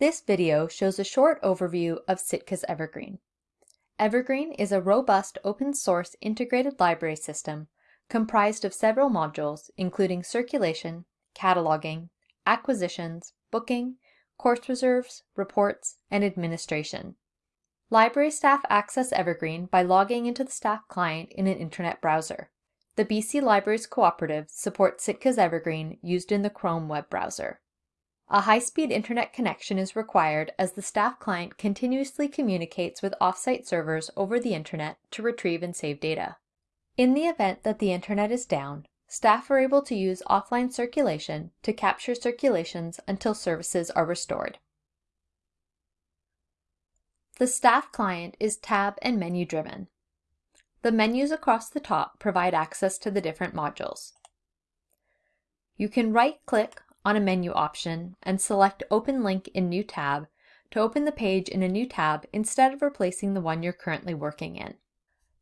This video shows a short overview of Sitka's Evergreen. Evergreen is a robust open source integrated library system comprised of several modules including circulation, cataloging, acquisitions, booking, course reserves, reports, and administration. Library staff access Evergreen by logging into the staff client in an internet browser. The BC Libraries Cooperative supports Sitka's Evergreen used in the Chrome web browser. A high-speed internet connection is required as the staff client continuously communicates with off-site servers over the internet to retrieve and save data. In the event that the internet is down, staff are able to use offline circulation to capture circulations until services are restored. The staff client is tab and menu driven. The menus across the top provide access to the different modules. You can right-click on a menu option and select Open Link in New Tab to open the page in a new tab instead of replacing the one you're currently working in.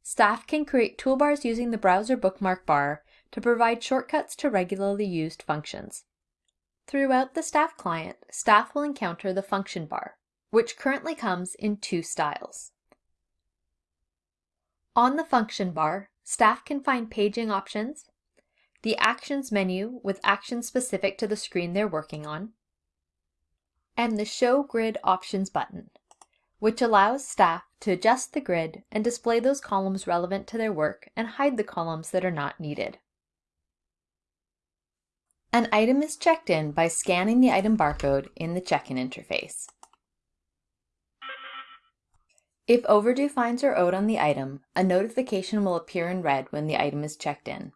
Staff can create toolbars using the browser bookmark bar to provide shortcuts to regularly used functions. Throughout the staff client, staff will encounter the function bar, which currently comes in two styles. On the function bar, staff can find paging options, the Actions menu with actions specific to the screen they're working on, and the Show Grid Options button, which allows staff to adjust the grid and display those columns relevant to their work and hide the columns that are not needed. An item is checked in by scanning the item barcode in the check-in interface. If overdue fines are owed on the item, a notification will appear in red when the item is checked in.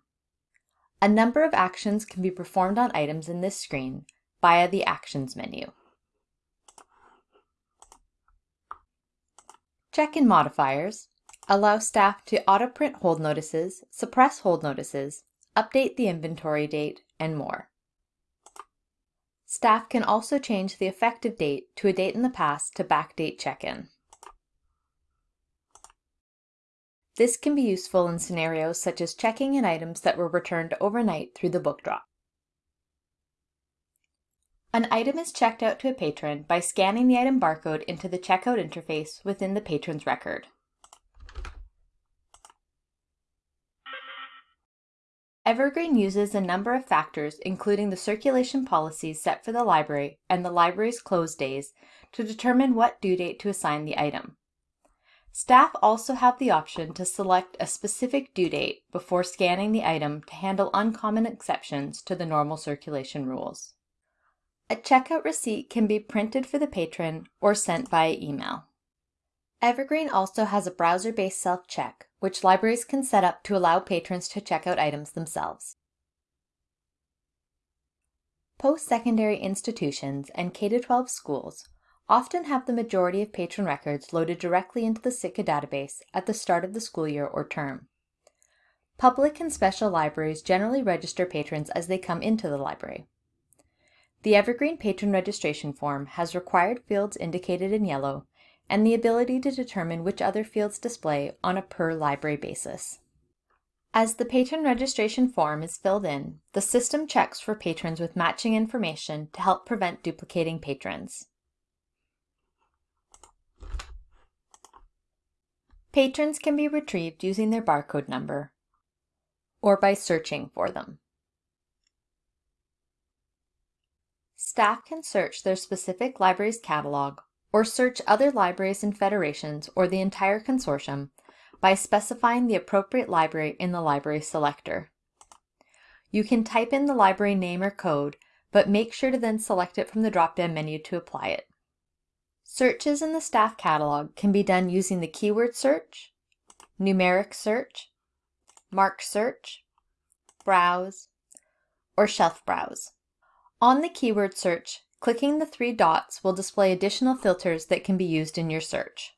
A number of actions can be performed on items in this screen via the Actions menu. Check-in modifiers allow staff to auto-print hold notices, suppress hold notices, update the inventory date, and more. Staff can also change the effective date to a date in the past to backdate check-in. This can be useful in scenarios such as checking in items that were returned overnight through the book drop. An item is checked out to a patron by scanning the item barcode into the checkout interface within the patron's record. Evergreen uses a number of factors including the circulation policies set for the library and the library's close days to determine what due date to assign the item. Staff also have the option to select a specific due date before scanning the item to handle uncommon exceptions to the normal circulation rules. A checkout receipt can be printed for the patron or sent via email. Evergreen also has a browser-based self-check, which libraries can set up to allow patrons to check out items themselves. Post-secondary institutions and K-12 schools often have the majority of patron records loaded directly into the Sitka database at the start of the school year or term. Public and special libraries generally register patrons as they come into the library. The Evergreen Patron Registration Form has required fields indicated in yellow and the ability to determine which other fields display on a per library basis. As the patron registration form is filled in, the system checks for patrons with matching information to help prevent duplicating patrons. Patrons can be retrieved using their barcode number or by searching for them. Staff can search their specific library's catalog or search other libraries and federations or the entire consortium by specifying the appropriate library in the library selector. You can type in the library name or code, but make sure to then select it from the drop-down menu to apply it. Searches in the staff catalog can be done using the keyword search, numeric search, MARC search, browse, or shelf browse. On the keyword search, clicking the three dots will display additional filters that can be used in your search.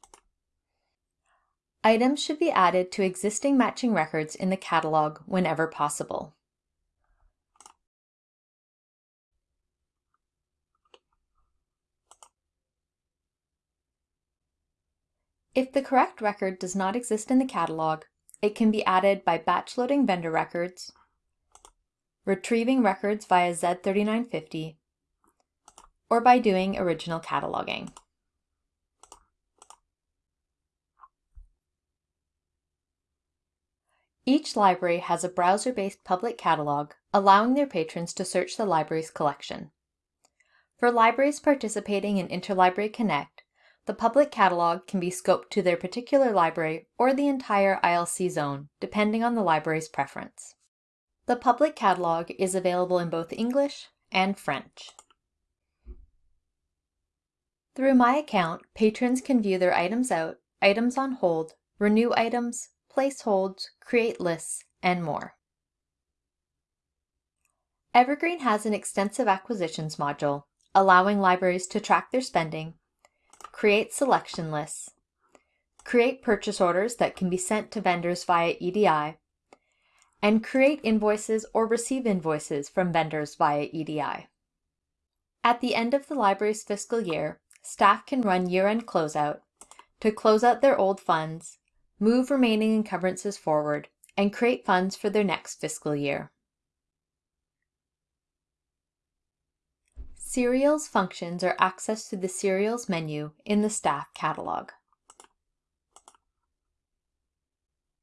Items should be added to existing matching records in the catalog whenever possible. If the correct record does not exist in the catalog, it can be added by batch loading vendor records, retrieving records via Z3950, or by doing original cataloging. Each library has a browser-based public catalog, allowing their patrons to search the library's collection. For libraries participating in Interlibrary Connect, the public catalog can be scoped to their particular library or the entire ILC zone, depending on the library's preference. The public catalog is available in both English and French. Through My Account, patrons can view their items out, items on hold, renew items, place holds, create lists, and more. Evergreen has an extensive acquisitions module, allowing libraries to track their spending, create selection lists, create purchase orders that can be sent to vendors via EDI, and create invoices or receive invoices from vendors via EDI. At the end of the library's fiscal year, staff can run year-end closeout to close out their old funds move remaining encumbrances forward, and create funds for their next fiscal year. Serials functions are accessed through the Serials menu in the Staff catalog.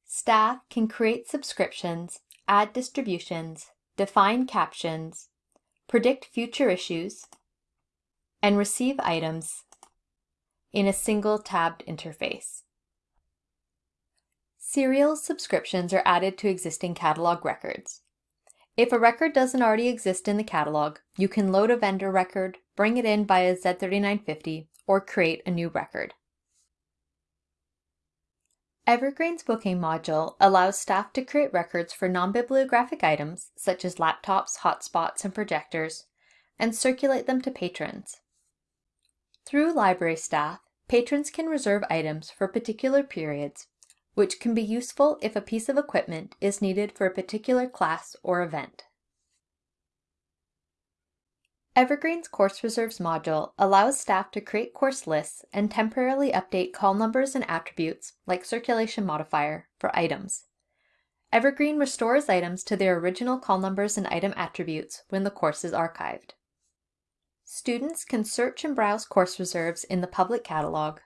Staff can create subscriptions, add distributions, define captions, predict future issues, and receive items in a single tabbed interface. Serial subscriptions are added to existing catalog records. If a record doesn't already exist in the catalog, you can load a vendor record, bring it in via Z3950, or create a new record. Evergreen's booking module allows staff to create records for non-bibliographic items, such as laptops, hotspots, and projectors, and circulate them to patrons. Through library staff, patrons can reserve items for particular periods which can be useful if a piece of equipment is needed for a particular class or event. Evergreen's Course Reserves module allows staff to create course lists and temporarily update call numbers and attributes, like circulation modifier, for items. Evergreen restores items to their original call numbers and item attributes when the course is archived. Students can search and browse course reserves in the public catalog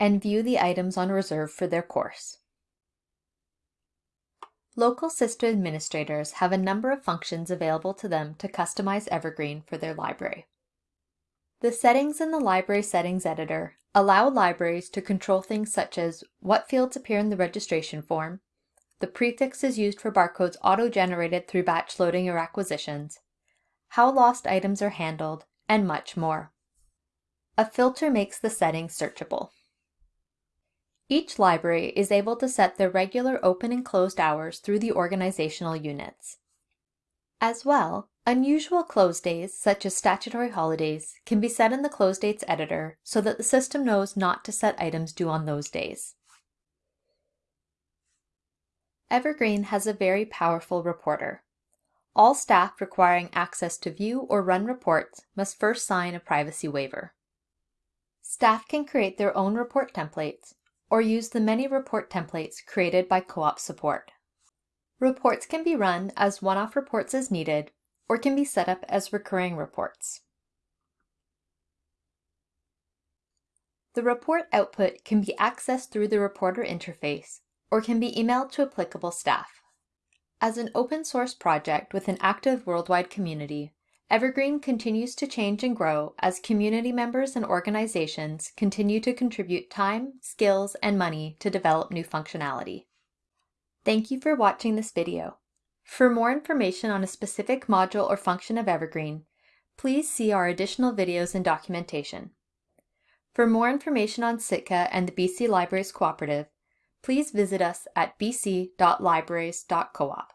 and view the items on reserve for their course. Local system administrators have a number of functions available to them to customize Evergreen for their library. The settings in the Library Settings Editor allow libraries to control things such as what fields appear in the registration form, the prefixes used for barcodes auto-generated through batch loading or acquisitions, how lost items are handled, and much more. A filter makes the settings searchable. Each library is able to set their regular open and closed hours through the organizational units. As well, unusual close days, such as statutory holidays, can be set in the close dates editor so that the system knows not to set items due on those days. Evergreen has a very powerful reporter. All staff requiring access to view or run reports must first sign a privacy waiver. Staff can create their own report templates or use the many report templates created by co-op support. Reports can be run as one-off reports as needed, or can be set up as recurring reports. The report output can be accessed through the reporter interface, or can be emailed to applicable staff. As an open source project with an active worldwide community, Evergreen continues to change and grow as community members and organizations continue to contribute time, skills, and money to develop new functionality. Thank you for watching this video. For more information on a specific module or function of Evergreen, please see our additional videos and documentation. For more information on Sitka and the BC Libraries Cooperative, please visit us at bc.libraries.coop.